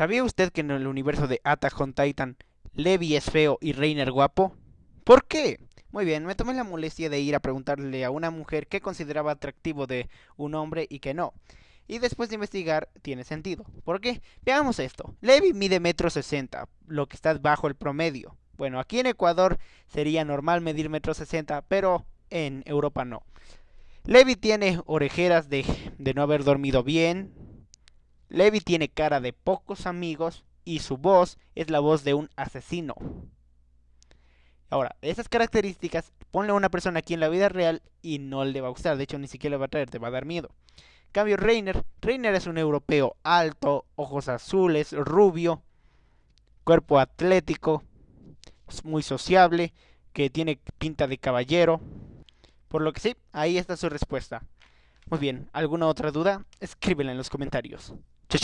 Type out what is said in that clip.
¿Sabía usted que en el universo de Attack on Titan, Levi es feo y Reiner guapo? ¿Por qué? Muy bien, me tomé la molestia de ir a preguntarle a una mujer qué consideraba atractivo de un hombre y qué no. Y después de investigar, tiene sentido. ¿Por qué? Veamos esto. Levi mide metro sesenta, lo que está bajo el promedio. Bueno, aquí en Ecuador sería normal medir metro sesenta, pero en Europa no. Levi tiene orejeras de, de no haber dormido bien, Levi tiene cara de pocos amigos y su voz es la voz de un asesino. Ahora, esas características, ponle a una persona aquí en la vida real y no le va a gustar. De hecho, ni siquiera le va a traer, te va a dar miedo. cambio, Reiner. Reiner es un europeo alto, ojos azules, rubio, cuerpo atlético, muy sociable, que tiene pinta de caballero. Por lo que sí, ahí está su respuesta. Muy bien, ¿alguna otra duda? Escríbela en los comentarios.